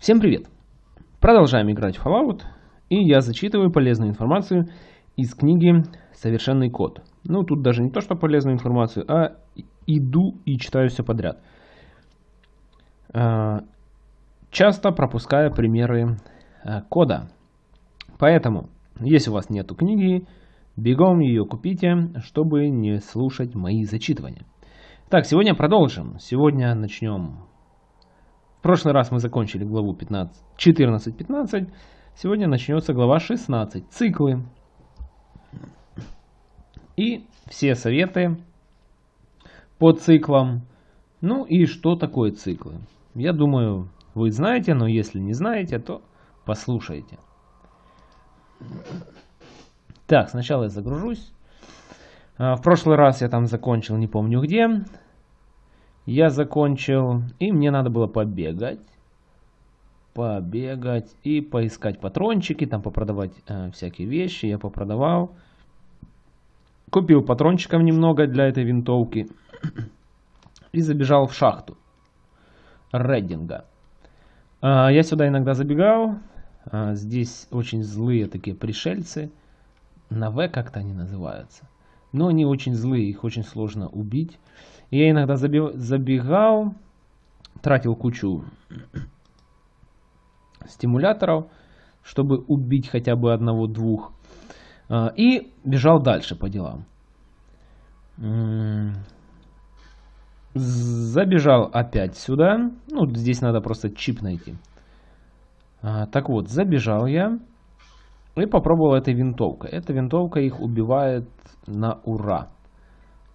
Всем привет! Продолжаем играть в Fallout, и я зачитываю полезную информацию из книги «Совершенный код». Ну, тут даже не то, что полезную информацию, а иду и читаю все подряд. А, часто пропуская примеры а, кода. Поэтому, если у вас нету книги, бегом ее купите, чтобы не слушать мои зачитывания. Так, сегодня продолжим. Сегодня начнем в прошлый раз мы закончили главу 14-15. Сегодня начнется глава 16. Циклы. И все советы по циклам. Ну и что такое циклы? Я думаю, вы знаете, но если не знаете, то послушайте. Так, сначала я загружусь. А, в прошлый раз я там закончил, не помню где я закончил, и мне надо было побегать, побегать и поискать патрончики, там попродавать э, всякие вещи, я попродавал. Купил патрончиков немного для этой винтовки и забежал в шахту Реддинга. Э, я сюда иногда забегал, э, здесь очень злые такие пришельцы, на В как-то они называются. Но они очень злые, их очень сложно убить. Я иногда забегал, тратил кучу стимуляторов, чтобы убить хотя бы одного-двух. А, и бежал дальше по делам. Забежал опять сюда. Ну, здесь надо просто чип найти. А, так вот, забежал я и попробовал этой винтовкой. Эта винтовка их убивает на ура.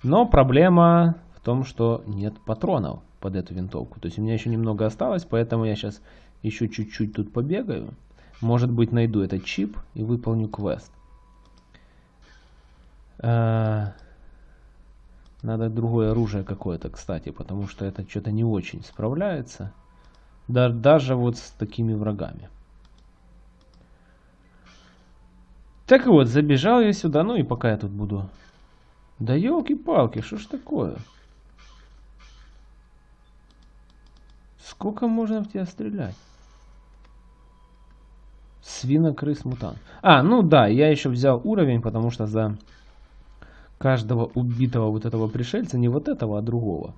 Но проблема том, что нет патронов под эту винтовку. То есть у меня еще немного осталось, поэтому я сейчас еще чуть-чуть тут побегаю. Может быть найду этот чип и выполню квест. А, надо другое оружие какое-то, кстати, потому что это что-то не очень справляется. Да, даже вот с такими врагами. Так вот, забежал я сюда, ну и пока я тут буду... Да елки-палки, что ж такое? Сколько можно в тебя стрелять? Свинокрыс мутант. А, ну да, я еще взял уровень, потому что за каждого убитого вот этого пришельца, не вот этого, а другого.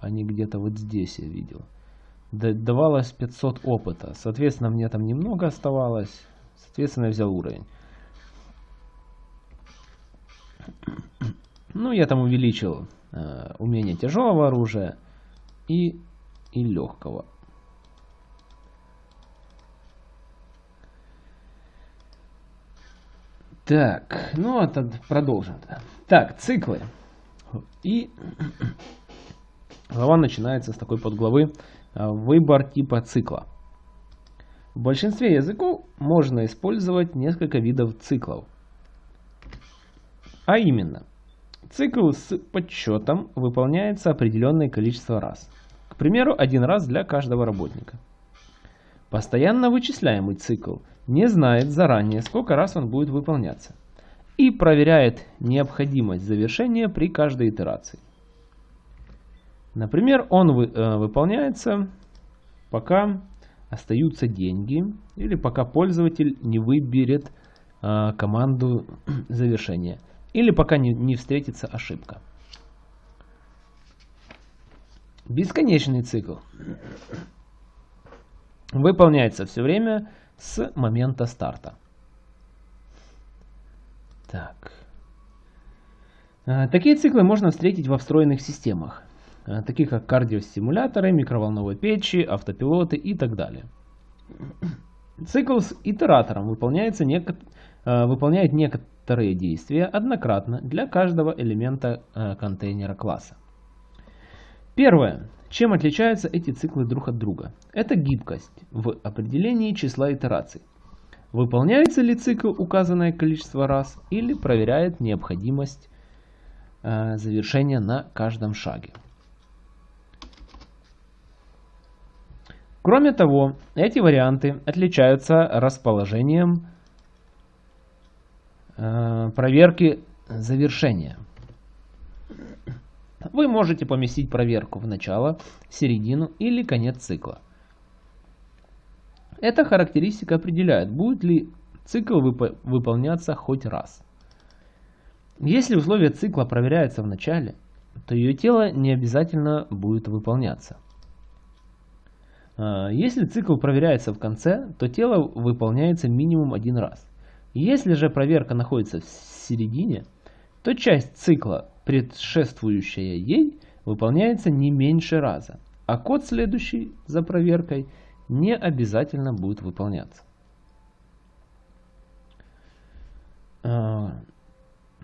Они где-то вот здесь я видел. Давалось 500 опыта. Соответственно, мне там немного оставалось. Соответственно, я взял уровень. Ну, я там увеличил э, умение тяжелого оружия и и легкого. Так, ну это продолжим. Так, циклы. И глава начинается с такой подглавы а, «Выбор типа цикла». В большинстве языков можно использовать несколько видов циклов. А именно, цикл с подсчетом выполняется определенное количество раз. Примеру, один раз для каждого работника. Постоянно вычисляемый цикл не знает заранее, сколько раз он будет выполняться, и проверяет необходимость завершения при каждой итерации. Например, он вы, э, выполняется, пока остаются деньги, или пока пользователь не выберет э, команду завершения, или пока не, не встретится ошибка. Бесконечный цикл выполняется все время с момента старта. Так. А, такие циклы можно встретить во встроенных системах, а, таких как кардиостимуляторы, микроволновые печи, автопилоты и так далее. Цикл с итератором выполняется неко... А, выполняет некоторые действия однократно для каждого элемента контейнера класса. Первое. Чем отличаются эти циклы друг от друга? Это гибкость в определении числа итераций. Выполняется ли цикл указанное количество раз или проверяет необходимость э, завершения на каждом шаге. Кроме того, эти варианты отличаются расположением э, проверки завершения. Вы можете поместить проверку в начало, середину или конец цикла. Эта характеристика определяет, будет ли цикл вып выполняться хоть раз. Если условие цикла проверяется в начале, то ее тело не обязательно будет выполняться. А, если цикл проверяется в конце, то тело выполняется минимум один раз. Если же проверка находится в середине, то часть цикла, предшествующая ей, выполняется не меньше раза, а код, следующий за проверкой, не обязательно будет выполняться. А,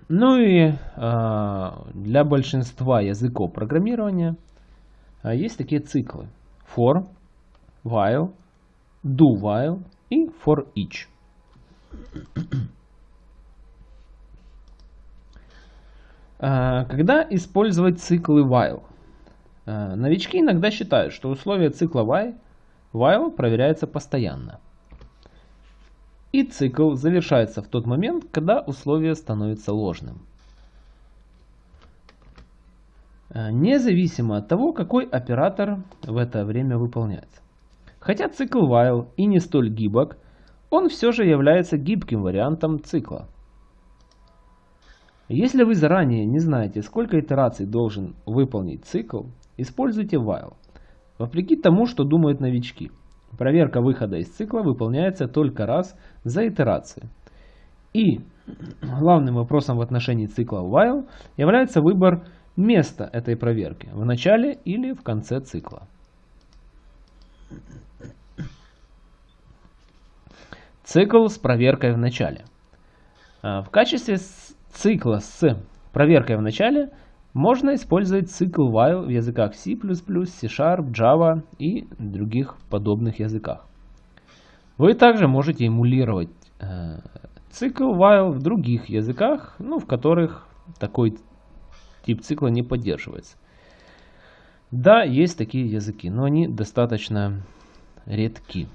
ну и а, для большинства языков программирования есть такие циклы for, while, do while и for each. Когда использовать циклы while? А, новички иногда считают, что условие цикла while, while проверяется постоянно. И цикл завершается в тот момент, когда условие становится ложным. А, независимо от того, какой оператор в это время выполняется. Хотя цикл while и не столь гибок, он все же является гибким вариантом цикла. Если вы заранее не знаете, сколько итераций должен выполнить цикл, используйте while. Вопреки тому, что думают новички. Проверка выхода из цикла выполняется только раз за итерацию. И главным вопросом в отношении цикла while является выбор места этой проверки в начале или в конце цикла. Цикл с проверкой в начале. А, в качестве цикла с проверкой в начале можно использовать цикл while в языках C++, C-Sharp, Java и других подобных языках. Вы также можете эмулировать э, цикл while в других языках, ну, в которых такой тип цикла не поддерживается. Да, есть такие языки, но они достаточно редки.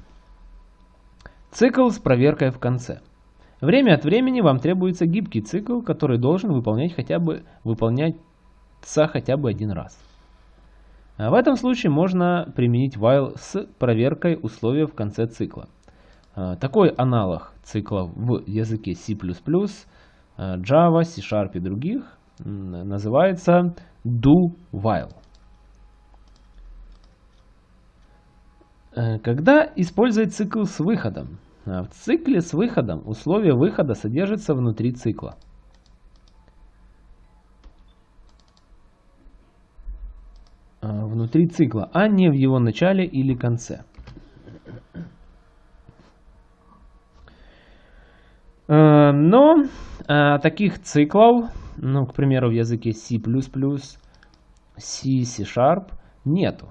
Цикл с проверкой в конце. Время от времени вам требуется гибкий цикл, который должен выполнять хотя бы, выполняться хотя бы один раз. А в этом случае можно применить while с проверкой условия в конце цикла. А, такой аналог цикла в языке C++, а, Java, C-Sharp и других называется do while. Э, когда использовать цикл с выходом? В цикле с выходом условие выхода содержится внутри цикла. Э, внутри цикла, а не в его начале или конце. Но таких циклов, ну, к примеру, в языке C++, C, C-Sharp нету.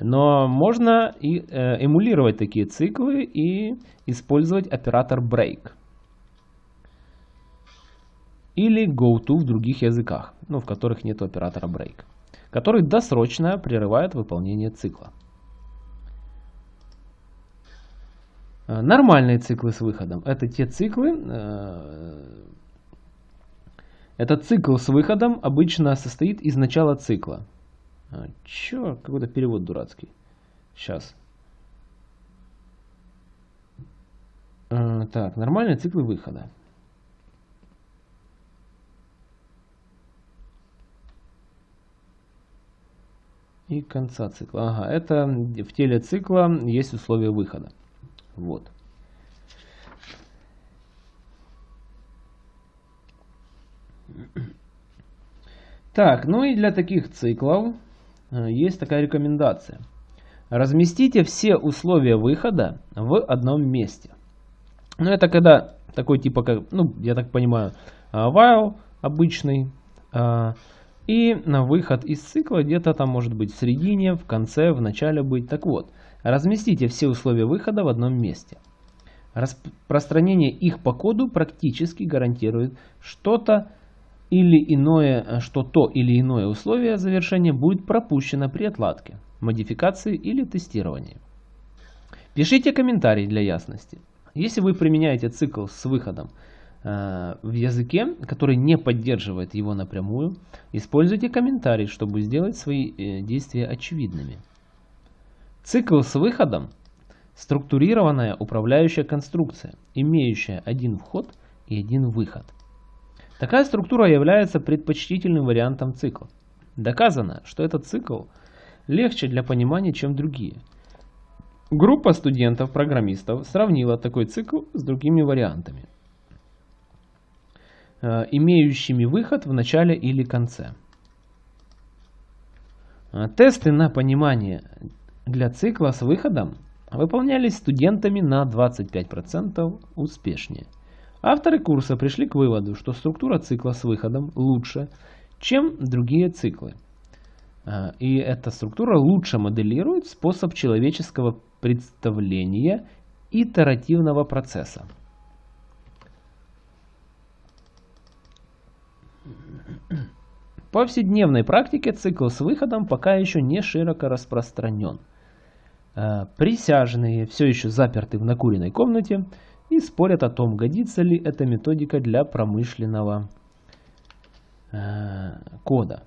Но можно и э, эмулировать такие циклы и использовать оператор break. Или goTo в других языках, ну, в которых нет оператора break, который досрочно прерывает выполнение цикла. Э, нормальные циклы с выходом – это те циклы, э, этот цикл с выходом обычно состоит из начала цикла. А, чё? Какой-то перевод дурацкий. Сейчас. А, так, нормальные циклы выхода. И конца цикла. Ага, это в теле цикла есть условия выхода. Вот. Так, ну и для таких циклов есть такая рекомендация. Разместите все условия выхода в одном месте. Ну, это когда такой типа, как, ну, я так понимаю, э, while обычный. Э, и на выход из цикла где-то там может быть в середине, в конце, в начале быть. Так вот, разместите все условия выхода в одном месте. Распространение их по коду практически гарантирует что-то или иное, э, что то или иное условие завершения будет пропущено при отладке, модификации или тестировании. Пишите комментарий для ясности. Если вы применяете цикл с выходом э, в языке, который не поддерживает его напрямую, используйте комментарий, чтобы сделать свои э, действия очевидными. Цикл с выходом структурированная управляющая конструкция, имеющая один вход и один выход. Такая структура является предпочтительным вариантом цикла. Доказано, что этот цикл легче для понимания, чем другие. Группа студентов-программистов сравнила такой цикл с другими вариантами, э, имеющими выход в начале или конце. Э, тесты на понимание для цикла с выходом выполнялись студентами на 25% успешнее. Авторы курса пришли к выводу, что структура цикла с выходом лучше, чем другие циклы. А, и эта структура лучше моделирует способ человеческого представления итеративного процесса. В повседневной практике цикл с выходом пока еще не широко распространен. А, присяжные все еще заперты в накуренной комнате и спорят о том, годится ли эта методика для промышленного э, кода.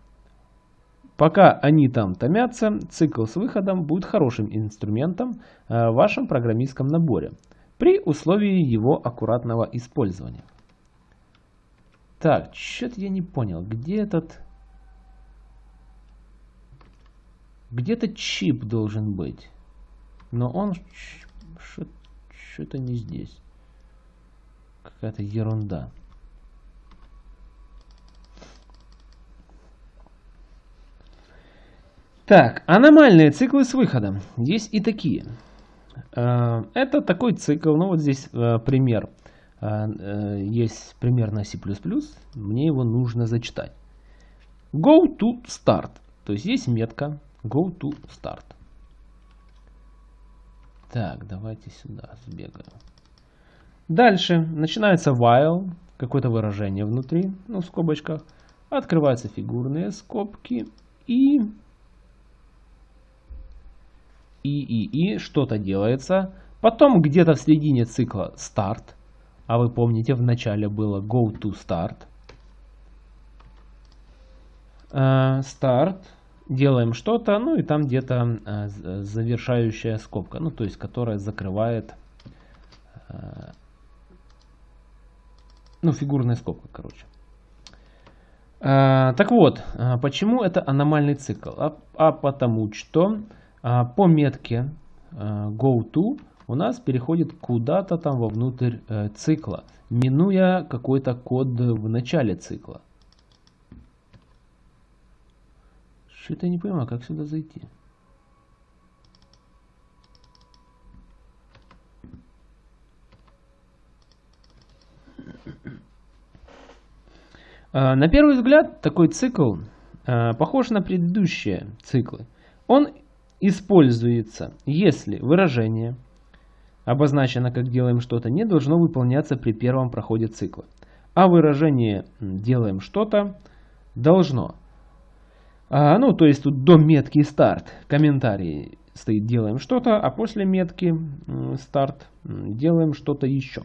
Пока они там томятся, цикл с выходом будет хорошим инструментом э, в вашем программистском наборе, при условии его аккуратного использования. Так, что-то я не понял, где этот... Где-то чип должен быть. Но он что-то не здесь. Какая-то ерунда. Так, аномальные циклы с выходом. Есть и такие. Э, это такой цикл, ну вот здесь э, пример. Э, есть пример на C++, мне его нужно зачитать. Go to start. То есть есть метка go to start. Так, давайте сюда сбегаем. Дальше начинается while, какое-то выражение внутри, ну в скобочках. Открываются фигурные скобки и и и и что-то делается. Потом где-то в середине цикла start. А вы помните, в начале было go to start. Start. Делаем что-то, ну и там где-то uh, завершающая скобка, ну то есть которая закрывает uh, ну, фигурная скобка, короче. А, так вот, а, почему это аномальный цикл? А, а потому что а, по метке GoTo у нас переходит куда-то там вовнутрь а, цикла, минуя какой-то код в начале цикла. Что-то я не понимаю, как сюда зайти. На первый взгляд такой цикл а, похож на предыдущие циклы. Он используется, если выражение, обозначено как делаем что-то, не должно выполняться при первом проходе цикла. А выражение делаем что-то должно. А, ну, то есть тут до метки старт комментарий стоит делаем что-то, а после метки старт делаем что-то еще.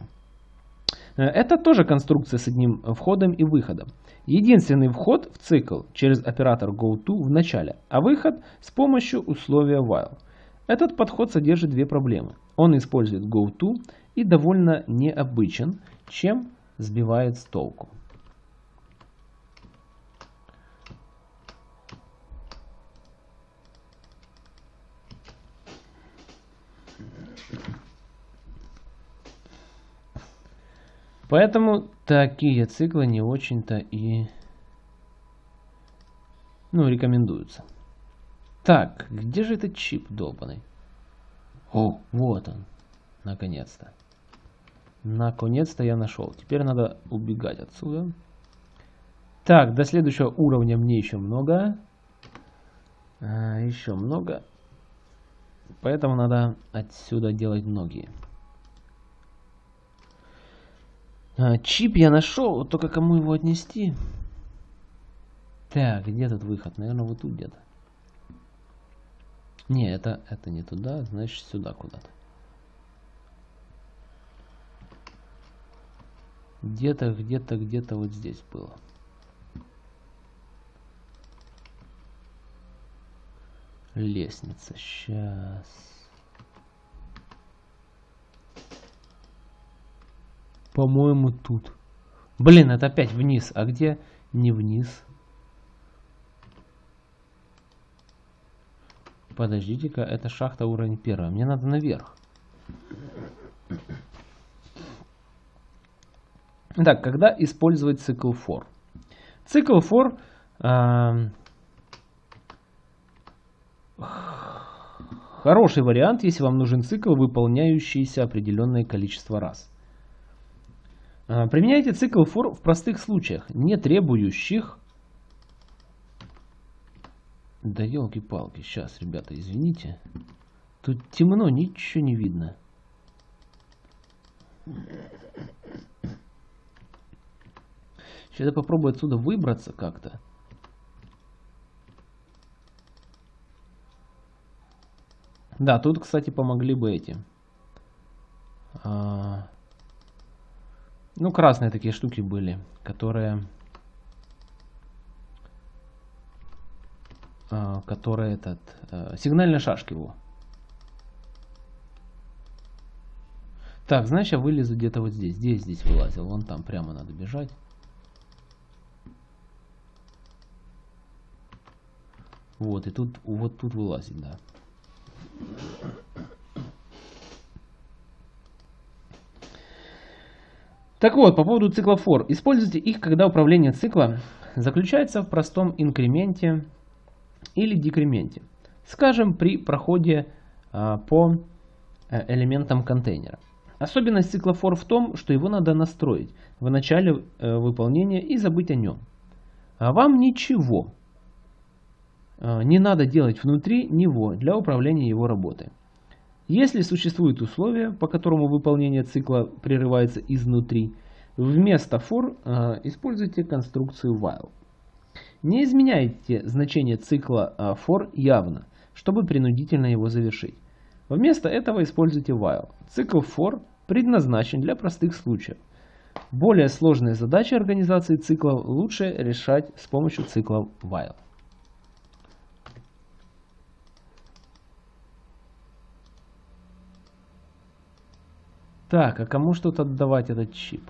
Э, это тоже конструкция с одним входом и выходом. Единственный вход в цикл через оператор goTo в начале, а выход с помощью условия while. Этот подход содержит две проблемы. Он использует goTo и довольно необычен, чем сбивает с толку. Поэтому такие циклы не очень-то и ну, рекомендуются. Так, где же этот чип долбанный? О, вот он. Наконец-то. Наконец-то я нашел. Теперь надо убегать отсюда. Так, до следующего уровня мне еще много. А, еще много. Поэтому надо отсюда делать многие. А, чип я нашел, только кому его отнести? Так, где тут выход? Наверное, вот тут где-то. Не, это, это не туда, значит сюда куда-то. Где-то, где-то, где-то вот здесь было. Лестница. Сейчас. По-моему, тут. Блин, это опять вниз. А где не вниз? Подождите-ка, это шахта уровень первый. Мне надо наверх. Так, когда использовать цикл for? Цикл for э, хороший вариант, если вам нужен цикл, выполняющийся определенное количество раз. Э, применяйте цикл for в простых случаях, не требующих... Да елки-палки, сейчас, ребята, извините. Тут темно, ничего не видно. Сейчас я попробую отсюда выбраться как-то. Да, тут, кстати, помогли бы эти. А, ну, красные такие штуки были, которые... А, которые этот... А, сигнальные шашки его. Так, значит, я вылезу где-то вот здесь. Здесь, здесь вылазил. Вон там прямо надо бежать. Вот, и тут, вот тут вылазит, да. Так вот, по поводу цикла for. Используйте их, когда управление цикла заключается в простом инкременте или декременте. Скажем, при проходе а, по э, элементам контейнера. Особенность цикла for в том, что его надо настроить в начале э, выполнения и забыть о нем. А вам ничего а, не надо делать внутри него для управления его работой. Если существует условие, по которому выполнение цикла прерывается изнутри, вместо for э, используйте конструкцию while. Не изменяйте значение цикла э, for явно, чтобы принудительно его завершить. Вместо этого используйте while. Цикл for предназначен для простых случаев. Более сложные задачи организации циклов лучше решать с помощью цикла while. Так, а кому что-то отдавать этот чип?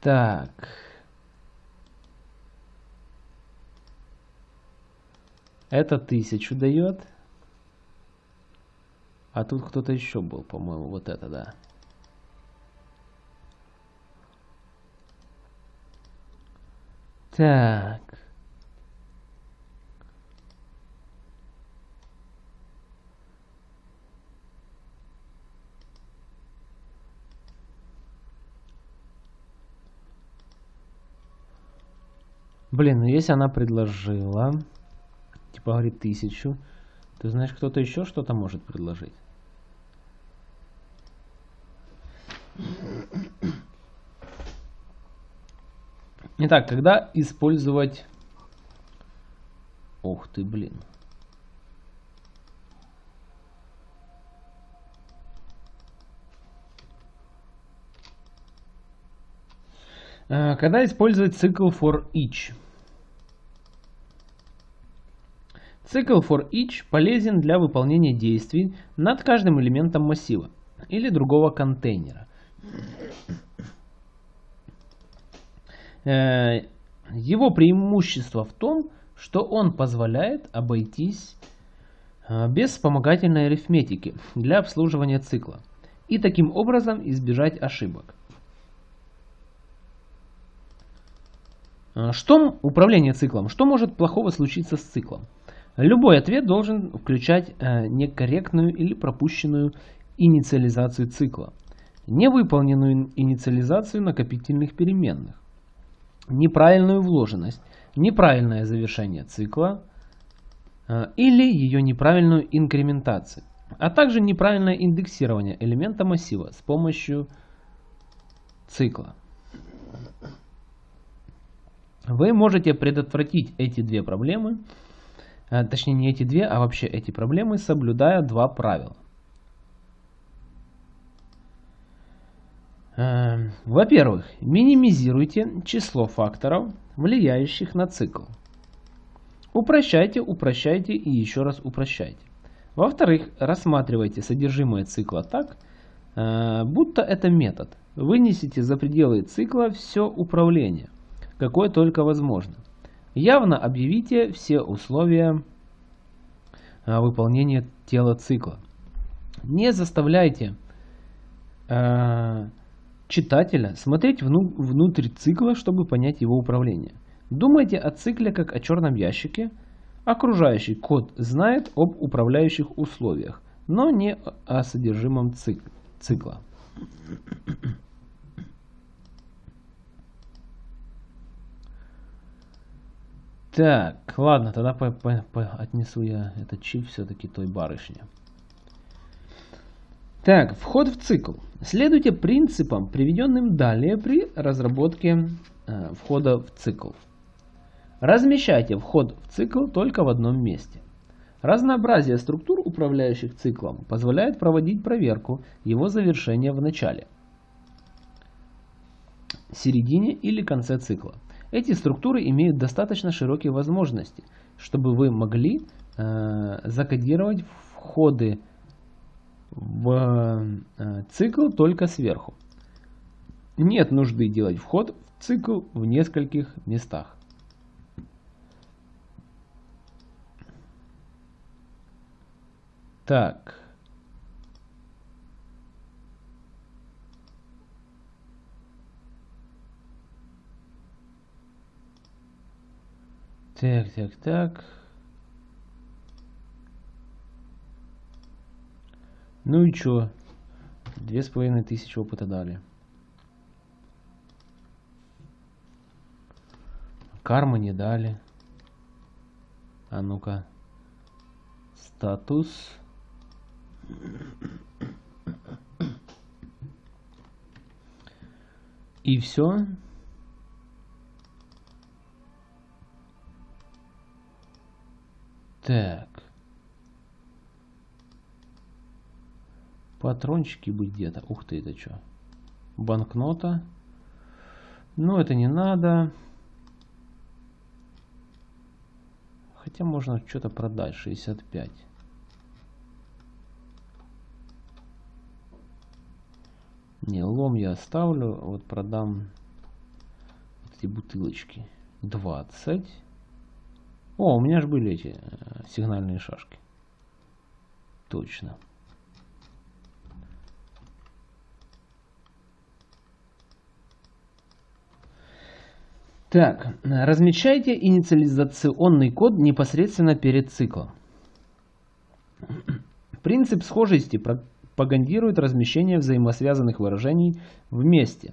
Так. Это тысячу дает. А тут кто-то еще был, по-моему, вот это, да. Так. Блин, ну если она предложила, типа говорит тысячу, ты знаешь, кто-то еще что-то может предложить? Итак, когда использовать... Ух ты, блин. Э, когда использовать цикл for each? Цикл for each полезен для выполнения действий над каждым элементом массива или другого контейнера. Э, его преимущество в том, что он позволяет обойтись э, без вспомогательной арифметики для обслуживания цикла и таким образом избежать ошибок. Э, что управление циклом? Что может плохого случиться с циклом? Любой ответ должен включать некорректную или пропущенную инициализацию цикла, невыполненную инициализацию накопительных переменных, неправильную вложенность, неправильное завершение цикла э, или ее неправильную инкрементацию, а также неправильное индексирование элемента массива с помощью цикла. Вы можете предотвратить эти две проблемы, э, точнее не эти две, а вообще эти проблемы, соблюдая два правила. Во-первых, минимизируйте число факторов, влияющих на цикл. Упрощайте, упрощайте и еще раз упрощайте. Во-вторых, рассматривайте содержимое цикла так, э, будто это метод. Вынесите за пределы цикла все управление, какое только возможно. Явно объявите все условия э, выполнения тела цикла. Не заставляйте э, читателя смотреть внутрь цикла, чтобы понять его управление. Думайте о цикле как о черном ящике. Окружающий код знает об управляющих условиях, но не о содержимом цикла. Так, ладно, тогда по, по, по, отнесу я этот чип все-таки той барышне. Так, вход в цикл. Следуйте принципам, приведенным далее при разработке э, входа в цикл. Размещайте вход в цикл только в одном месте. Разнообразие структур, управляющих циклом, позволяет проводить проверку его завершения в начале, середине или конце цикла. Эти структуры имеют достаточно широкие возможности, чтобы вы могли э, закодировать входы в э, цикл только сверху. Нет нужды делать вход в цикл в нескольких местах. Так. Так, так, так. Ну и чё? Две с половиной тысячи опыта дали. Кармы не дали. А ну-ка. Статус. И все. Так. Патрончики быть где-то. Ух ты, это что? Банкнота. Ну, это не надо. Хотя можно что-то продать. 65. Не, лом я оставлю. Вот продам вот эти бутылочки. 20. О, у меня же были эти э, сигнальные шашки. Точно. Так, размечайте инициализационный код непосредственно перед циклом. Принцип схожести пропагандирует размещение взаимосвязанных выражений вместе.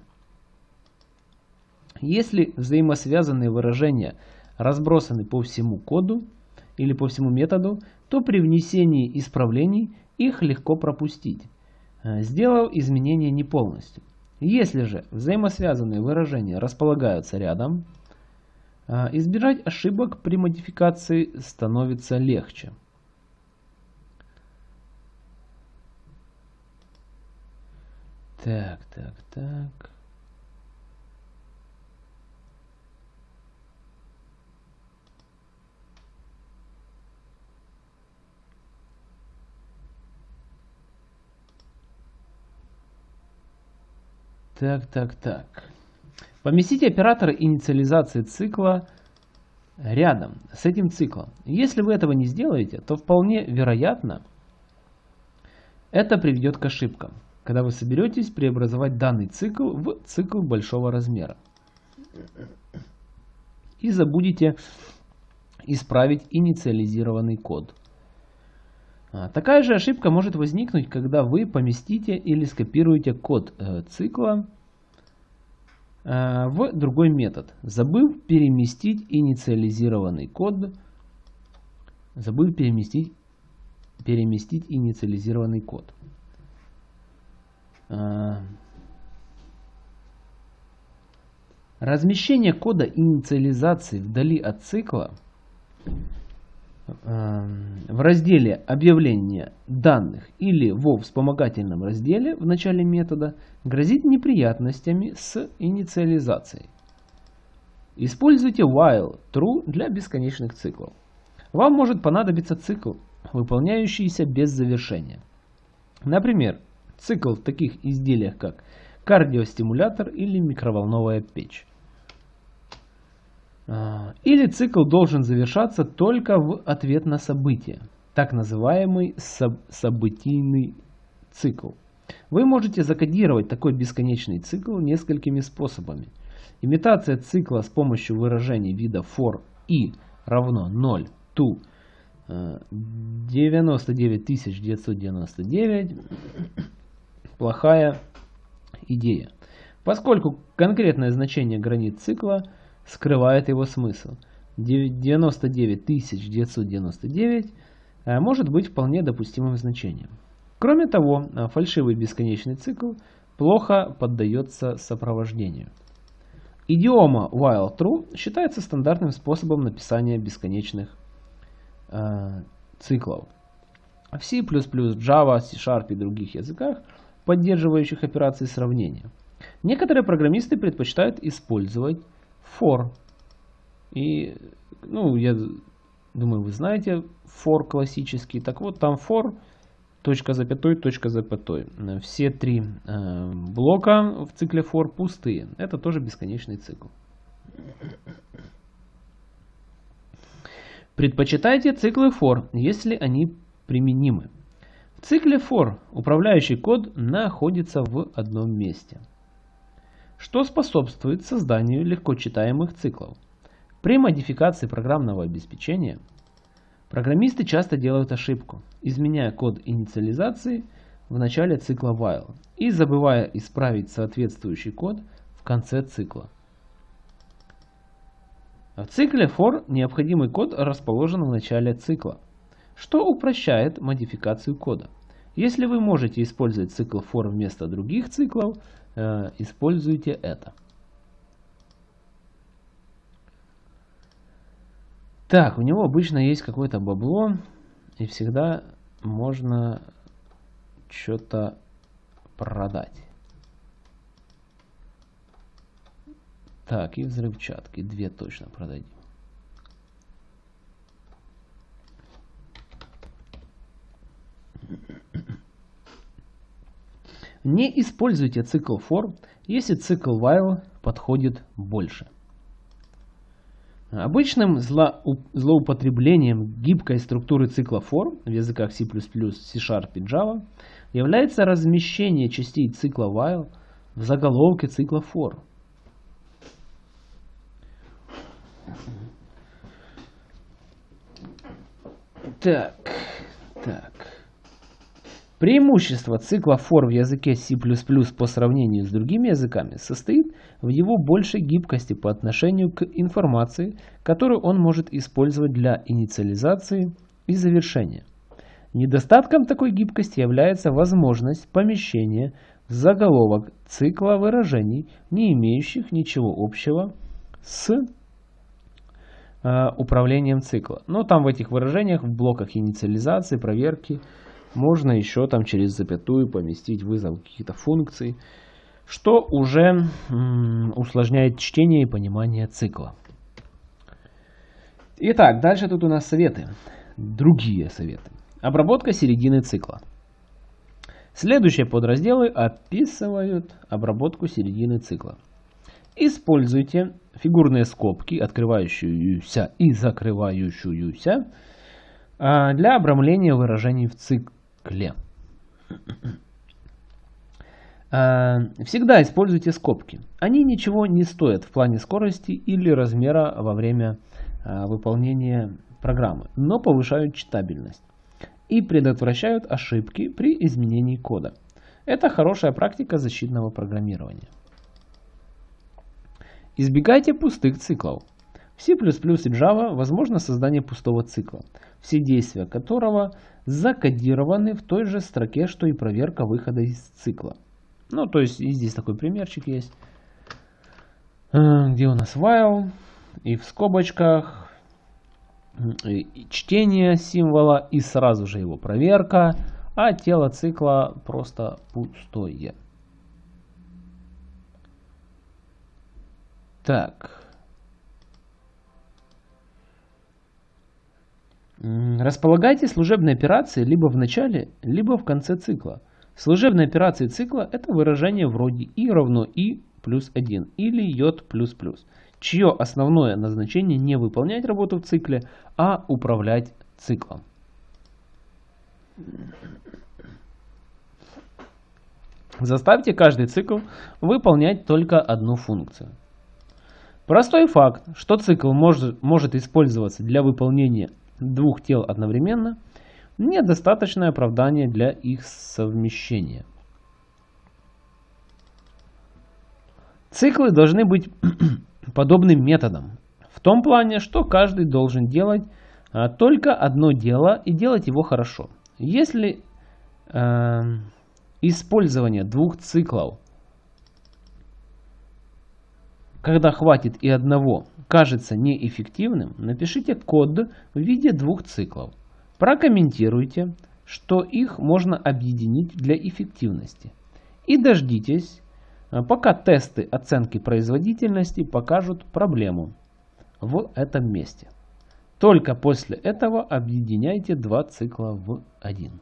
Если взаимосвязанные выражения разбросаны по всему коду или по всему методу, то при внесении исправлений их легко пропустить, э, сделав изменения не полностью. Если же взаимосвязанные выражения располагаются рядом, а, избежать ошибок при модификации становится легче. Так, так, так. Так, так, так. Поместите оператор инициализации цикла рядом с этим циклом. Если вы этого не сделаете, то вполне вероятно это приведет к ошибкам, когда вы соберетесь преобразовать данный цикл в цикл большого размера. И забудете исправить инициализированный код. А, такая же ошибка может возникнуть, когда вы поместите или скопируете код э, цикла э, в другой метод, забыв переместить инициализированный код, забыв переместить, переместить инициализированный код. А, размещение кода инициализации вдали от цикла в разделе объявления данных или во вспомогательном разделе в начале метода грозит неприятностями с инициализацией. Используйте while true для бесконечных циклов. Вам может понадобиться цикл, выполняющийся без завершения. Например, цикл в таких изделиях, как кардиостимулятор или микроволновая печь. А, или цикл должен завершаться только в ответ на событие, так называемый соб событийный цикл. Вы можете закодировать такой бесконечный цикл несколькими способами. Имитация цикла с помощью выражений вида for i равно 0 to 99999 плохая идея, поскольку конкретное значение границ цикла скрывает его смысл. 99999 э, может быть вполне допустимым значением. Кроме того, э, фальшивый бесконечный цикл плохо поддается сопровождению. Идиома while true считается стандартным способом написания бесконечных э, циклов. В C++, Java, C-Sharp и других языках, поддерживающих операции сравнения, некоторые программисты предпочитают использовать for. И, ну, я думаю, вы знаете for классический. Так вот, там for, точка запятой, точка запятой. Все три э, блока в цикле for пустые. Это тоже бесконечный цикл. Предпочитайте циклы for, если они применимы. В цикле for управляющий код находится в одном месте что способствует созданию легко читаемых циклов. При модификации программного обеспечения программисты часто делают ошибку, изменяя код инициализации в начале цикла while и забывая исправить соответствующий код в конце цикла. В цикле for необходимый код расположен в начале цикла, что упрощает модификацию кода. Если вы можете использовать цикл for вместо других циклов, используйте это. Так, у него обычно есть какое-то бабло, и всегда можно что-то продать. Так, и взрывчатки. Две точно продадим. Не используйте цикл for, если цикл while подходит больше. Обычным злоупотреблением гибкой структуры цикла for в языках C++, C-Sharp и Java является размещение частей цикла while в заголовке цикла for. Так. Преимущество цикла for в языке C++ по сравнению с другими языками состоит в его большей гибкости по отношению к информации, которую он может использовать для инициализации и завершения. Недостатком такой гибкости является возможность помещения в заголовок цикла выражений, не имеющих ничего общего с э, управлением цикла. Но там в этих выражениях, в блоках инициализации, проверки, можно еще там через запятую поместить вызов каких-то функций, что уже усложняет чтение и понимание цикла. Итак, дальше тут у нас советы. Другие советы. Обработка середины цикла. Следующие подразделы описывают обработку середины цикла. Используйте фигурные скобки, открывающуюся и закрывающуюся, а, для обрамления выражений в цикле цикле. А, всегда используйте скобки. Они ничего не стоят в плане скорости или размера во время а, выполнения программы, но повышают читабельность и предотвращают ошибки при изменении кода. Это хорошая практика защитного программирования. Избегайте пустых циклов. В C++ и Java возможно создание пустого цикла, все действия которого закодированы в той же строке, что и проверка выхода из цикла. Ну, то есть, и здесь такой примерчик есть, э, где у нас while, и в скобочках чтение символа и сразу же его проверка, а тело цикла просто пустое. Так. Располагайте служебные операции либо в начале, либо в конце цикла. Служебные операции цикла – это выражение вроде i равно i плюс 1 или j плюс плюс, чье основное назначение не выполнять работу в цикле, а управлять циклом. Заставьте каждый цикл выполнять только одну функцию. Простой факт, что цикл может, может использоваться для выполнения двух тел одновременно, недостаточное оправдание для их совмещения. Циклы должны быть подобным методом. В том плане, что каждый должен делать а, только одно дело и делать его хорошо. Если э, использование двух циклов, когда хватит и одного, кажется неэффективным, напишите код в виде двух циклов. Прокомментируйте, что их можно объединить для эффективности. И дождитесь, а, пока тесты оценки производительности покажут проблему в этом месте. Только после этого объединяйте два цикла в один.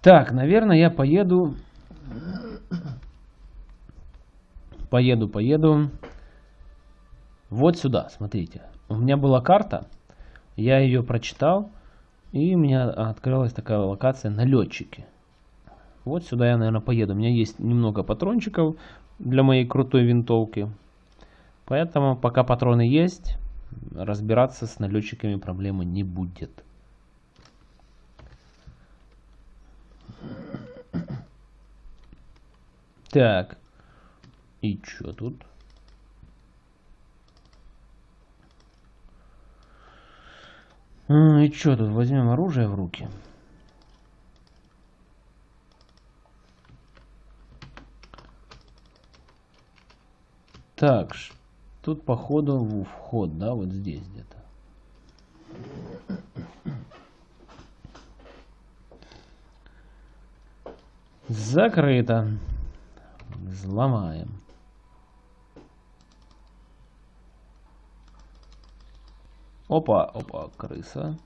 Так, наверное, я поеду, поеду, поеду вот сюда, смотрите. У меня была карта, я ее прочитал, и у меня открылась такая локация налетчики. Вот сюда я, наверное, поеду. У меня есть немного патрончиков для моей крутой винтовки. Поэтому, пока патроны есть, разбираться с налетчиками проблемы не будет. Так. И что тут? И что тут, возьмем оружие в руки. Так, тут походу в вход, да, вот здесь где-то. Закрыто. Взломаем. Опа, опа, крыса.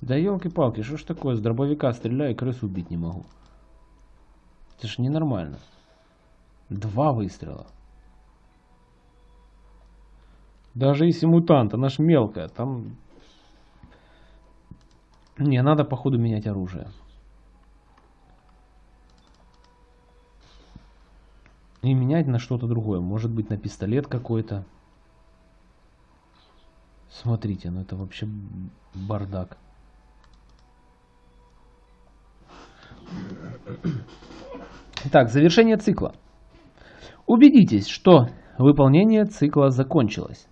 Да елки-палки, что ж такое, с дробовика стреляю, крысу убить не могу. Это ж ненормально. Два выстрела. Даже если мутант, она ж мелкая, там... Не, надо походу менять оружие. И менять на что-то другое. Может быть на пистолет какой-то. Смотрите, ну это вообще бардак. Так, завершение цикла. Убедитесь, что выполнение цикла закончилось.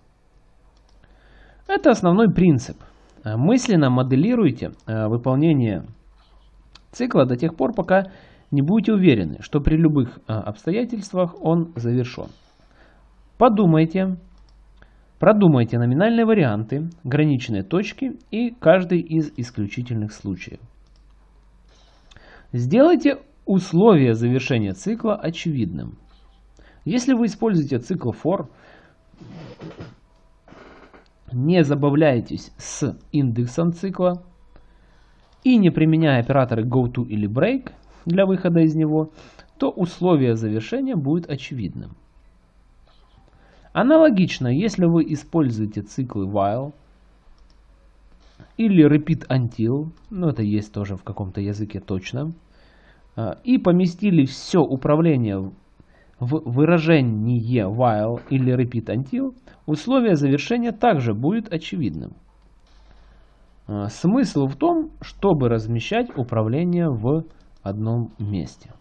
Это основной принцип. Мысленно моделируйте э, выполнение цикла до тех пор, пока не будете уверены, что при любых э, обстоятельствах он завершен. Подумайте, Продумайте номинальные варианты, граничные точки и каждый из исключительных случаев. Сделайте условия завершения цикла очевидным. Если вы используете цикл for, не забавляйтесь с индексом цикла и не применяя операторы goTo или break для выхода из него, то условие завершения будет очевидным. Аналогично, если вы используете циклы while или repeat until, ну это есть тоже в каком-то языке точно, а, и поместили все управление в выражение while или repeat until, условие завершения также будет очевидным. А, смысл в том, чтобы размещать управление в одном месте.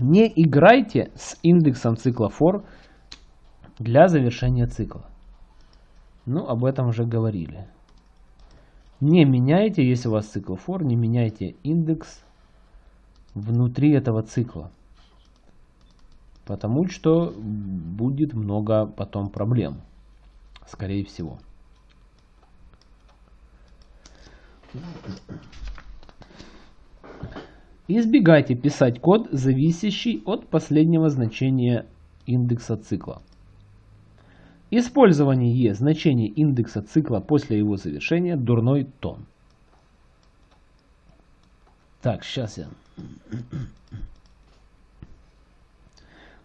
Не играйте с индексом цикла for для завершения цикла. Ну, об этом уже говорили. Не меняйте, если у вас цикл for, не меняйте индекс внутри этого цикла. Потому что будет много потом проблем. Скорее всего. Избегайте писать код, зависящий от последнего значения индекса цикла. Использование значения индекса цикла после его завершения – дурной тон. Так, сейчас я...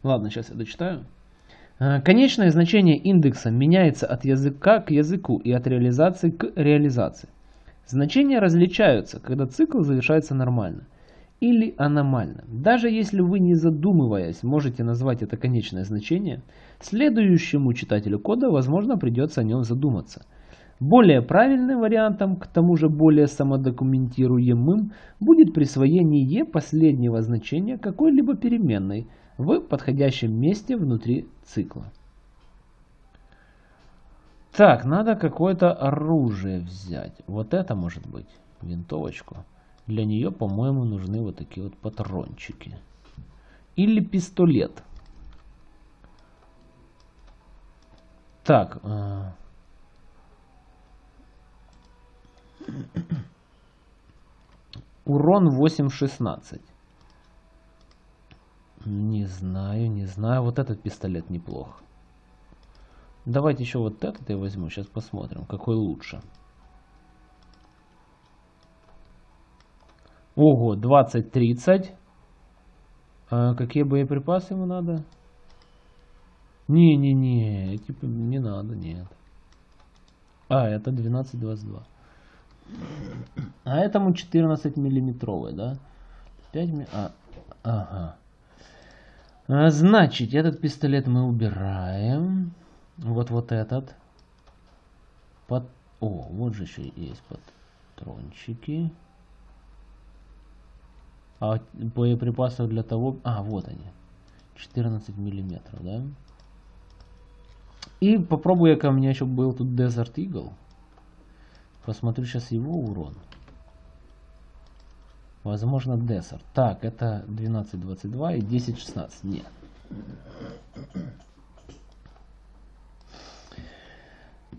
Ладно, сейчас я дочитаю. А, конечное значение индекса меняется от языка к языку и от реализации к реализации. Значения различаются, когда цикл завершается нормально или аномально. Даже если вы не задумываясь можете назвать это конечное значение, следующему читателю кода возможно придется о нем задуматься. Более правильным вариантом, к тому же более самодокументируемым, будет присвоение последнего значения какой-либо переменной в подходящем месте внутри цикла. Так, надо какое-то оружие взять. Вот это может быть, винтовочку. Для нее, по-моему, нужны вот такие вот патрончики. Или пистолет. Так. Э, урон 8.16. Не знаю, не знаю. Вот этот пистолет неплох. Давайте еще вот этот я возьму. Сейчас посмотрим, какой лучше. Ого, 20-30. А какие боеприпасы ему надо? Не-не-не, типа не надо, нет. А, это 12-22. А этому 14 миллиметровый, да? 5 ми... а, ага. А, значит, этот пистолет мы убираем. Вот вот этот. Под... О, вот же еще есть патрончики. А боеприпасов для того... А, вот они. 14 миллиметров, да? И попробую-ка, у меня еще был тут Desert Eagle. Посмотрю сейчас его урон. Возможно, Desert. Так, это 12.22 и 10.16. Нет.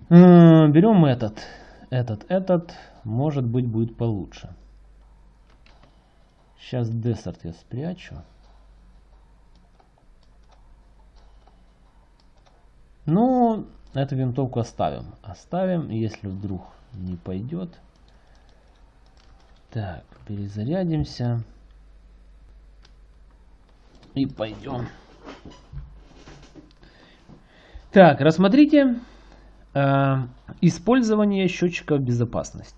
Берем этот. Этот, этот. Может быть, будет получше. Сейчас десерт я спрячу. Ну, эту винтовку оставим. Оставим, если вдруг не пойдет. Так, перезарядимся. И пойдем. Так, рассмотрите э, использование счетчика безопасности.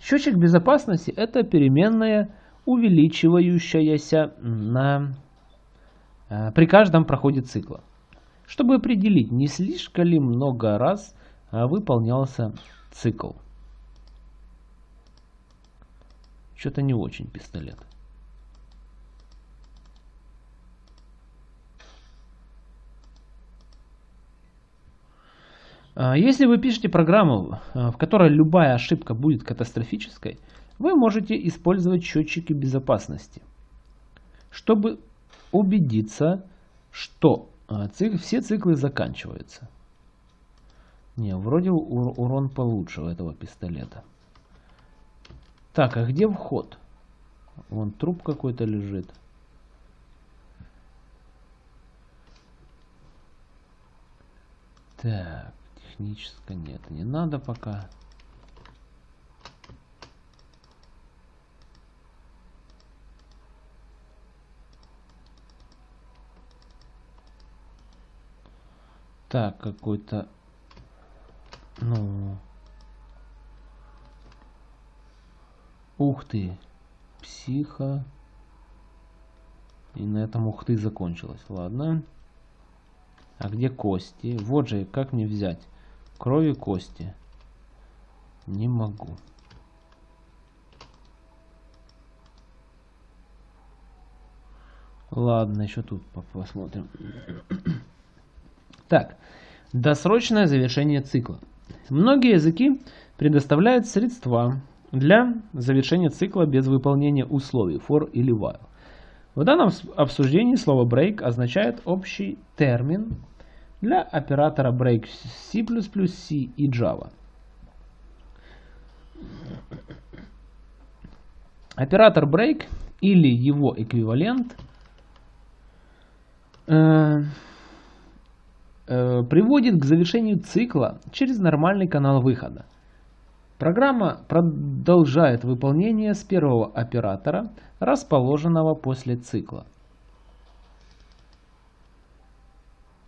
Счетчик безопасности это переменная увеличивающаяся на, э, при каждом проходе цикла. Чтобы определить, не слишком ли много раз э, выполнялся цикл. Что-то не очень пистолет. Э, если вы пишете программу, в которой любая ошибка будет катастрофической, вы можете использовать счетчики безопасности, чтобы убедиться, что а, цик, все циклы заканчиваются. Не, вроде урон получше у этого пистолета. Так, а где вход? Вон труп какой-то лежит. Так, техническое нет, не надо пока. Так, какой-то... Ну... Ух ты. Психа. И на этом ух ты закончилось. Ладно. А где кости? Вот же, как мне взять? Крови кости. Не могу. Ладно, еще тут посмотрим. Так, досрочное завершение цикла. Многие языки предоставляют средства для завершения цикла без выполнения условий for или while. В данном обсуждении слово break означает общий термин для оператора break C++, C и Java. Оператор break или его эквивалент э, э, приводит к завершению цикла через нормальный канал выхода. Программа продолжает выполнение с первого оператора, расположенного после цикла.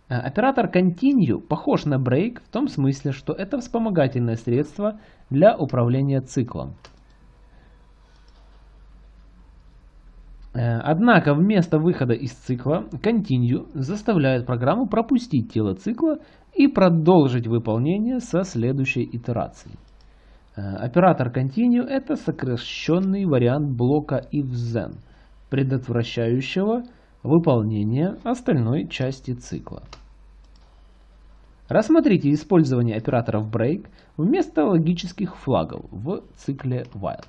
Э, оператор Continue похож на Break в том смысле, что это вспомогательное средство для управления циклом. Однако вместо выхода из цикла Continue заставляет программу пропустить тело цикла и продолжить выполнение со следующей итерацией. Э, оператор Continue это сокращенный вариант блока ifThen, предотвращающего выполнение остальной части цикла. Рассмотрите использование операторов break вместо логических флагов в цикле while.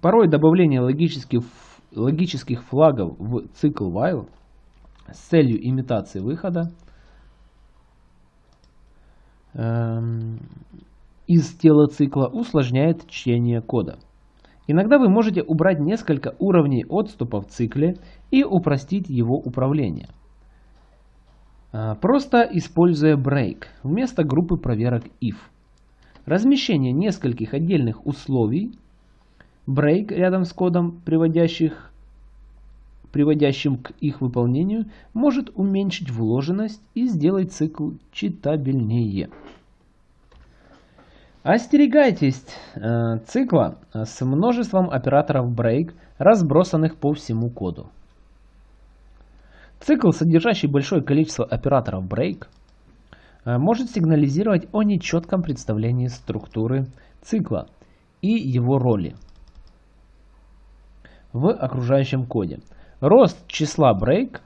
Порой добавление логических, логических флагов в цикл while с целью имитации выхода эм, из тела цикла усложняет чтение кода. Иногда вы можете убрать несколько уровней отступа в цикле и упростить его управление. Э, просто используя break вместо группы проверок if. Размещение нескольких отдельных условий Break рядом с кодом, приводящих, приводящим к их выполнению, может уменьшить вложенность и сделать цикл читабельнее. Остерегайтесь э, цикла с множеством операторов break, разбросанных по всему коду. Цикл, содержащий большое количество операторов break, э, может сигнализировать о нечетком представлении структуры цикла и его роли в окружающем коде. Рост числа break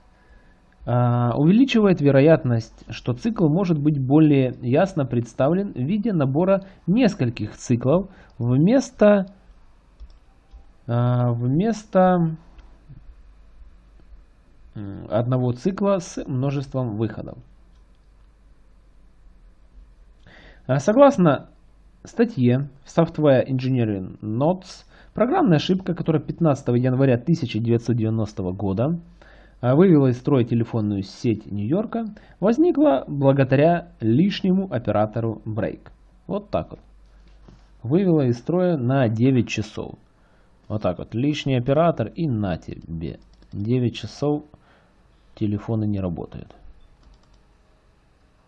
а, увеличивает вероятность, что цикл может быть более ясно представлен в виде набора нескольких циклов вместо, а, вместо одного цикла с множеством выходов. А, согласно статье Software Engineering Notes, Программная ошибка, которая 15 января 1990 года а, вывела из строя телефонную сеть Нью-Йорка, возникла благодаря лишнему оператору Break. Вот так вот. Вывела из строя на 9 часов. Вот так вот. Лишний оператор и на тебе. 9 часов телефоны не работают.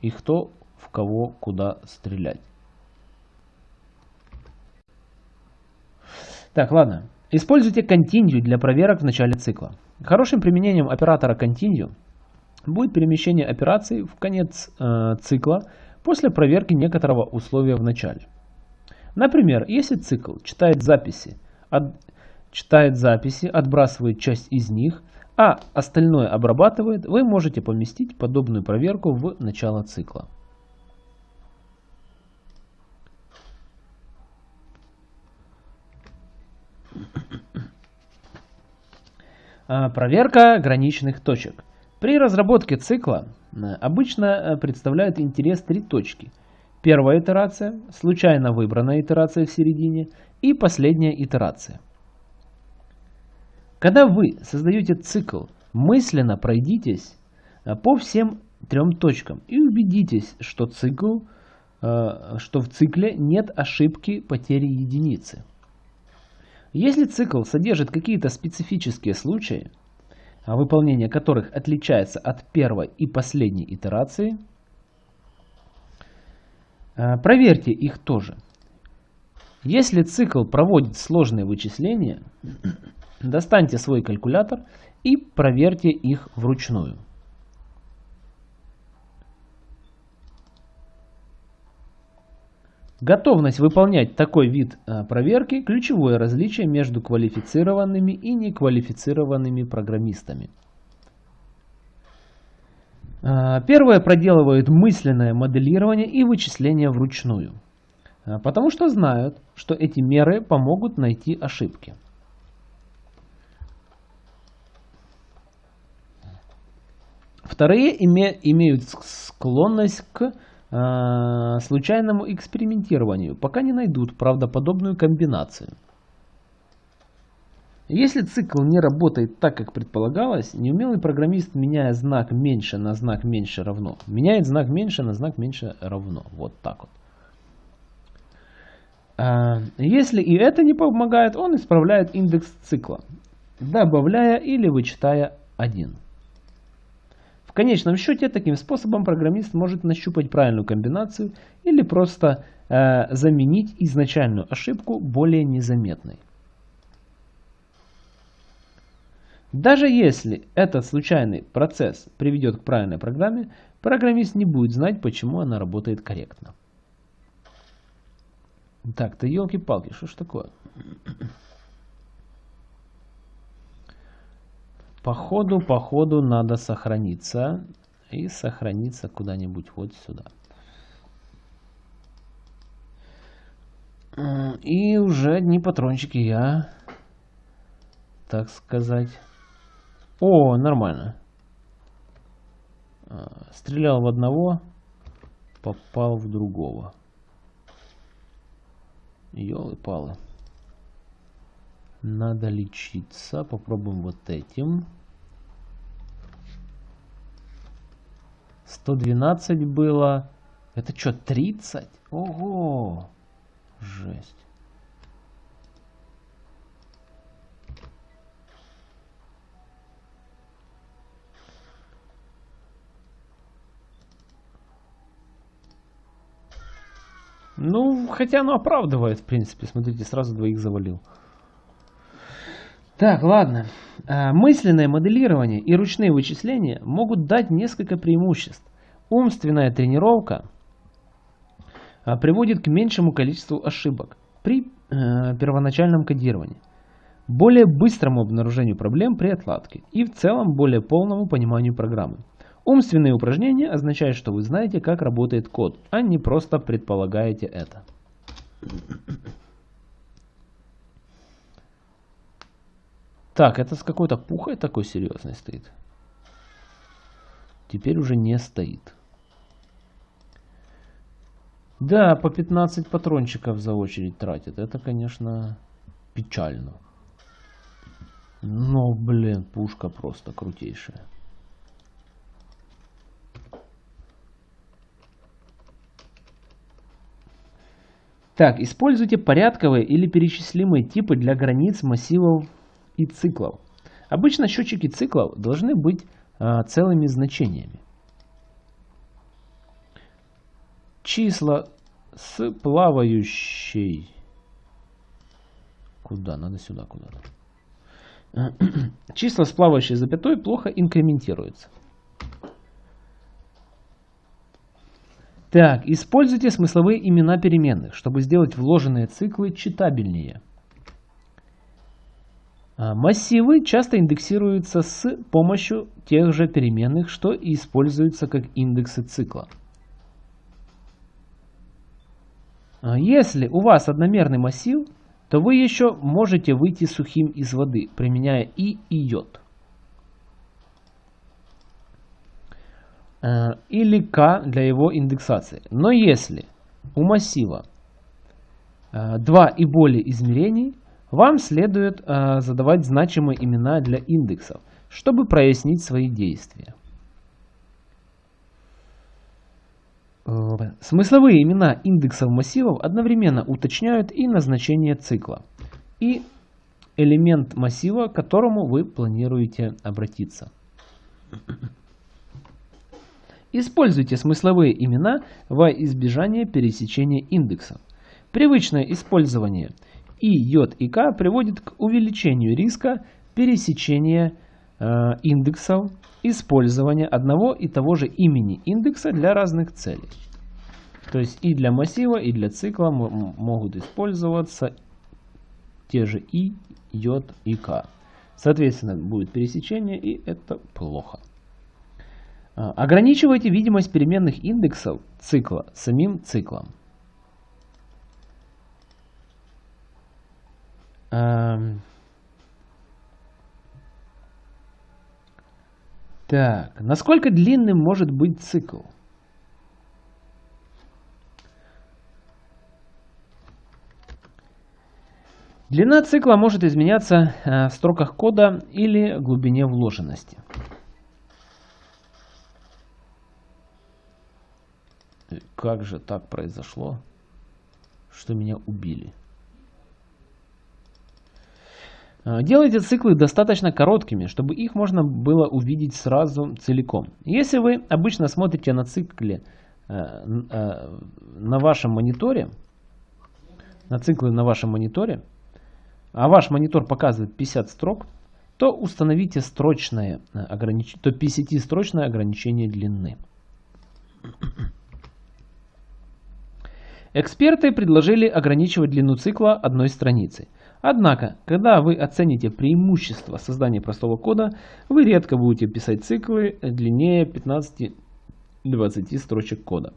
И кто в кого куда стрелять. Так, ладно. Используйте Continue для проверок в начале цикла. Хорошим применением оператора Continue будет перемещение операций в конец э, цикла после проверки некоторого условия в начале. Например, если цикл читает записи, от, читает записи, отбрасывает часть из них, а остальное обрабатывает, вы можете поместить подобную проверку в начало цикла. Проверка граничных точек. При разработке цикла э, обычно э, представляют интерес три точки. Первая итерация, случайно выбранная итерация в середине и последняя итерация. Когда вы создаете цикл, мысленно пройдитесь э, по всем трем точкам и убедитесь, что, цикл, что в цикле нет ошибки потери единицы. Если цикл содержит какие-то специфические случаи, а выполнение которых отличается от первой и последней итерации, э, проверьте их тоже. Если цикл проводит сложные вычисления, достаньте свой калькулятор и проверьте их вручную. Готовность выполнять такой вид э, проверки – ключевое различие между квалифицированными и неквалифицированными программистами. А, первое проделывают мысленное моделирование и вычисление вручную, а, потому что знают, что эти меры помогут найти ошибки. Вторые име, имеют склонность к э, случайному экспериментированию, пока не найдут правдоподобную комбинацию. Если цикл не работает так, как предполагалось, неумелый программист, меняя знак меньше на знак меньше равно, меняет знак меньше на знак меньше равно. Вот так вот. А, если и это не помогает, он исправляет индекс цикла, добавляя или вычитая 1. Конечном счете, таким способом программист может нащупать правильную комбинацию или просто э, заменить изначальную ошибку более незаметной. Даже если этот случайный процесс приведет к правильной программе, программист не будет знать, почему она работает корректно. Так, то елки-палки, что ж такое? Походу, походу надо сохраниться. И сохраниться куда-нибудь вот сюда. И уже одни патрончики я, так сказать, о, нормально. А, стрелял в одного, попал в другого. Ёлы-палы. Надо лечиться. Попробуем вот этим. 112 было. Это что, 30? Ого! Жесть. Ну, хотя оно оправдывает, в принципе. Смотрите, сразу двоих завалил. Так, ладно. А, мысленное моделирование и ручные вычисления могут дать несколько преимуществ. Умственная тренировка а, приводит к меньшему количеству ошибок при э, первоначальном кодировании, более быстрому обнаружению проблем при отладке и в целом более полному пониманию программы. Умственные упражнения означают, что вы знаете, как работает код, а не просто предполагаете это. Так, это с какой-то пухой такой серьезной стоит. Теперь уже не стоит. Да, по 15 патрончиков за очередь тратит. Это, конечно, печально. Но, блин, пушка просто крутейшая. Так, используйте порядковые или перечислимые типы для границ массивов и циклов. Обычно счетчики циклов должны быть а, целыми значениями. Числа с плавающей... Куда? Надо сюда куда-то. Числа с плавающей запятой плохо инкрементируются. Так, используйте смысловые имена переменных, чтобы сделать вложенные циклы читабельнее. А, массивы часто индексируются с помощью тех же переменных, что и используются как индексы цикла. А, если у вас одномерный массив, то вы еще можете выйти сухим из воды, применяя и и йод. Э, или k для его индексации. Но если у массива два и более измерений, вам следует э, задавать значимые имена для индексов, чтобы прояснить свои действия. Смысловые имена индексов массивов одновременно уточняют и назначение цикла, и элемент массива, к которому вы планируете обратиться. Используйте смысловые имена во избежание пересечения индексов. Привычное использование и, j и k приводит к увеличению риска пересечения э, индексов использования одного и того же имени индекса для разных целей. То есть и для массива, и для цикла могут использоваться те же и, j и k. Соответственно, будет пересечение, и это плохо. А, ограничивайте видимость переменных индексов цикла самим циклом. Эм. Так, насколько длинным может быть цикл? Длина цикла может изменяться э, в строках кода или глубине вложенности. Как же так произошло, что меня убили? А, делайте циклы достаточно короткими, чтобы их можно было увидеть сразу целиком. Если вы обычно смотрите на цикле э, э, на вашем мониторе, на циклы на вашем мониторе, а ваш монитор показывает 50 строк, то установите строчное э, огранич... то 50-строчное ограничение длины. Эксперты предложили ограничивать длину цикла одной страницей. Однако, когда вы оцените преимущество создания простого кода, вы редко будете писать циклы длиннее 15-20 строчек кода.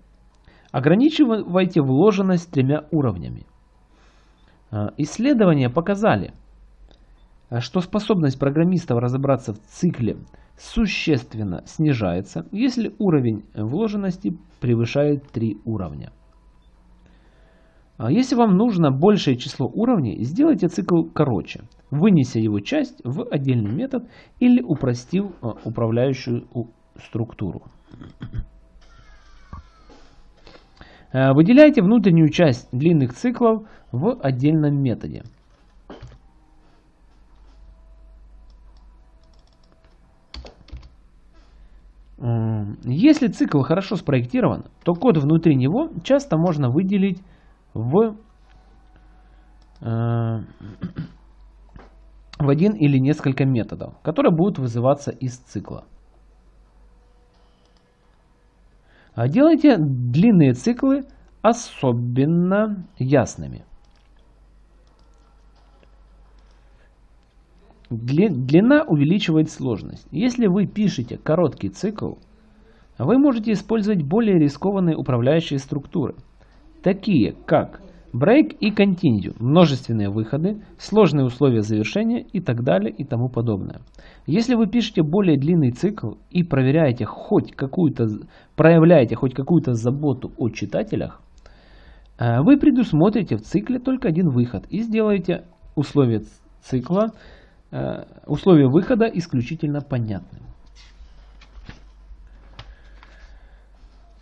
Ограничивайте вложенность тремя уровнями. А, исследования показали, что способность программистов разобраться в цикле существенно снижается, если уровень вложенности превышает 3 уровня. А если вам нужно большее число уровней, сделайте цикл короче, вынеся его часть в отдельный метод или упростив а, управляющую структуру. А, выделяйте внутреннюю часть длинных циклов в отдельном методе. Если цикл хорошо спроектирован, то код внутри него часто можно выделить в, э, в один или несколько методов, которые будут вызываться из цикла. А делайте длинные циклы особенно ясными. Длина увеличивает сложность. Если вы пишете короткий цикл, вы можете использовать более рискованные управляющие структуры – такие как break и continue, множественные выходы, сложные условия завершения и так далее и тому подобное. Если вы пишете более длинный цикл и проверяете хоть какую-то, проявляете хоть какую-то заботу о читателях, э, вы предусмотрите в цикле только один выход и сделаете условия цикла, э, условия выхода исключительно понятным.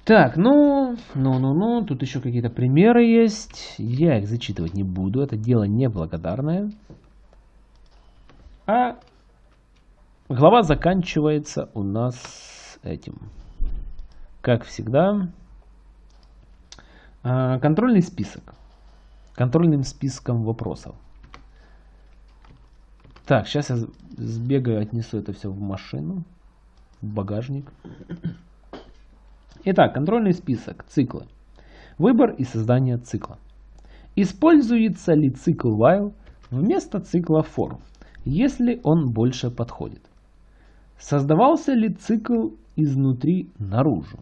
Так, ну, ну, ну, ну, тут еще какие-то примеры есть. Я их зачитывать не буду, это дело неблагодарное. А глава заканчивается у нас этим. Как всегда, а, контрольный список. Контрольным списком вопросов. Так, сейчас я сбегаю, отнесу это все в машину, в багажник. Итак, контрольный список, циклы. Выбор и создание цикла. Используется ли цикл while вместо цикла for, если он больше подходит? Создавался ли цикл изнутри наружу?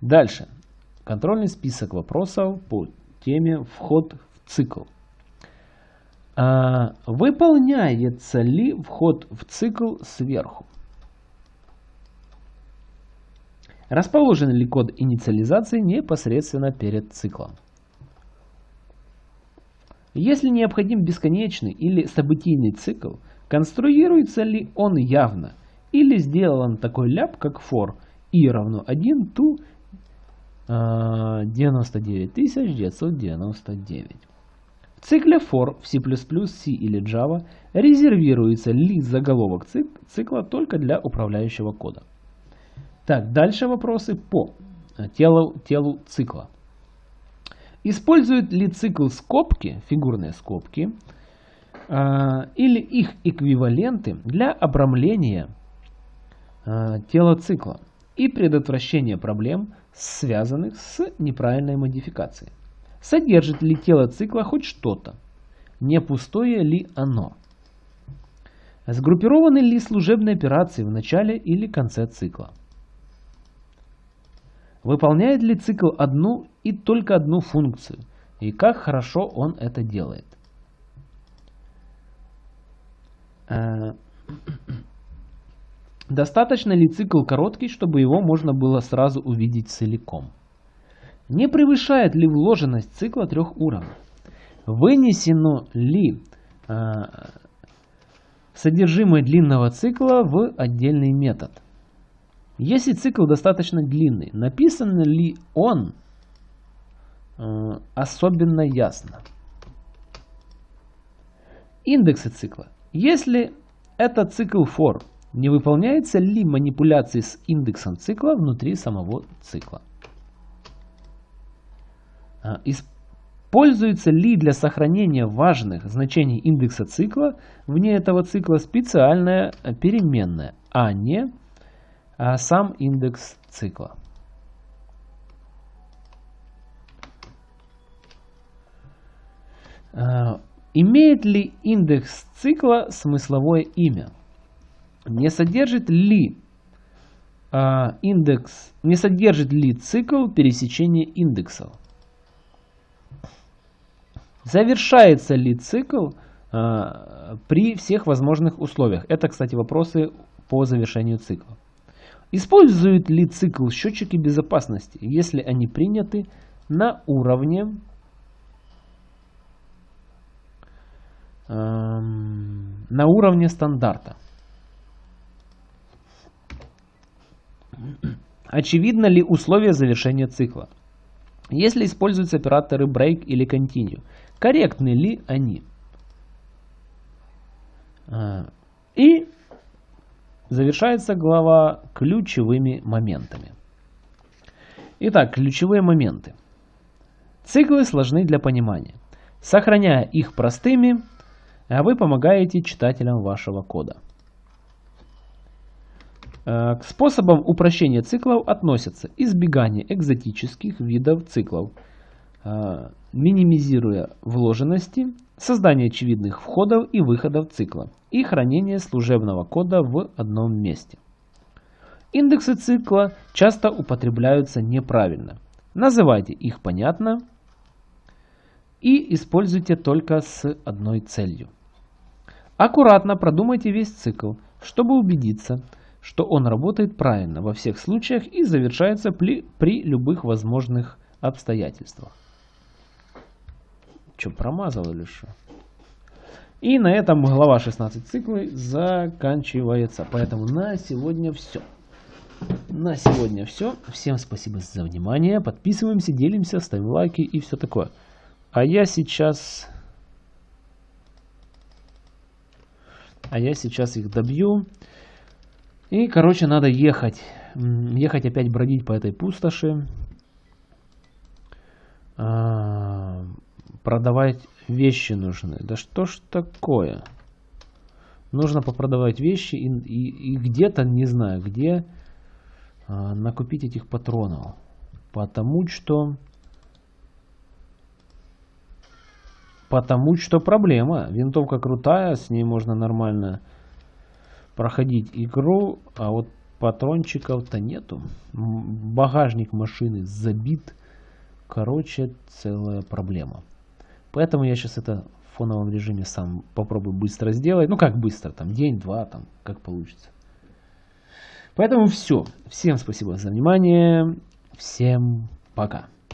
Дальше. Контрольный список вопросов по теме вход в цикл. А, выполняется ли вход в цикл сверху? Расположен ли код инициализации непосредственно перед циклом? Если необходим бесконечный или событийный цикл, конструируется ли он явно или сделан такой ляп, как for i равно 1 to 99999. В цикле for в C++, C или Java резервируется ли заголовок цикла только для управляющего кода. Так, дальше вопросы по э, телу, телу цикла. Используют ли цикл скобки, фигурные скобки, э, или их эквиваленты для обрамления э, тела цикла и предотвращения проблем, связанных с неправильной модификацией? Содержит ли тело цикла хоть что-то? Не пустое ли оно? Сгруппированы ли служебные операции в начале или конце цикла? Выполняет ли цикл одну и только одну функцию? И как хорошо он это делает? Э, достаточно ли цикл короткий, чтобы его можно было сразу увидеть целиком? Не превышает ли вложенность цикла трех уровней? Вынесено ли э, содержимое длинного цикла в отдельный метод? Если цикл достаточно длинный, написан ли он э, особенно ясно? Индексы цикла. Если это цикл for, не выполняется ли манипуляции с индексом цикла внутри самого цикла? А, используется ли для сохранения важных значений индекса цикла вне этого цикла специальная переменная, а не сам индекс цикла? А, имеет ли индекс цикла смысловое имя? Не содержит ли индекс, не содержит ли цикл пересечения индексов? Завершается ли цикл при всех возможных условиях? Это, кстати, вопросы по завершению цикла. Используют ли цикл счетчики безопасности, если они приняты на уровне э, на уровне стандарта? Очевидно ли условия завершения цикла? Если используются операторы break или continue, корректны ли они. А, и завершается глава ключевыми моментами. Итак, ключевые моменты. Циклы сложны для понимания. Сохраняя их простыми, вы помогаете читателям вашего кода. А, к способам упрощения циклов относятся избегание экзотических видов циклов, а, минимизируя вложенности, создание очевидных входов и выходов цикла и хранение служебного кода в одном месте. Индексы цикла часто употребляются неправильно. Называйте их понятно и используйте только с одной целью. Аккуратно продумайте весь цикл, чтобы убедиться, что он работает правильно во всех случаях и завершается при, при любых возможных обстоятельствах. Что, промазал или что? И на этом глава 16 циклы заканчивается. Поэтому на сегодня все. На сегодня все. Всем спасибо за внимание. Подписываемся, делимся, ставим лайки и все такое. А я сейчас... А я сейчас их добью. И, короче, надо ехать. Ехать опять бродить по этой пустоши. Продавать вещи нужны. Да что ж такое? Нужно попродавать вещи и, и, и где-то, не знаю где, а, накупить этих патронов. Потому что... Потому что проблема. Винтовка крутая, с ней можно нормально проходить игру, а вот патрончиков-то нету. Багажник машины забит. Короче, целая проблема. Поэтому я сейчас это в фоновом режиме сам попробую быстро сделать. Ну как быстро, там день-два, там как получится. Поэтому все. Всем спасибо за внимание. Всем пока.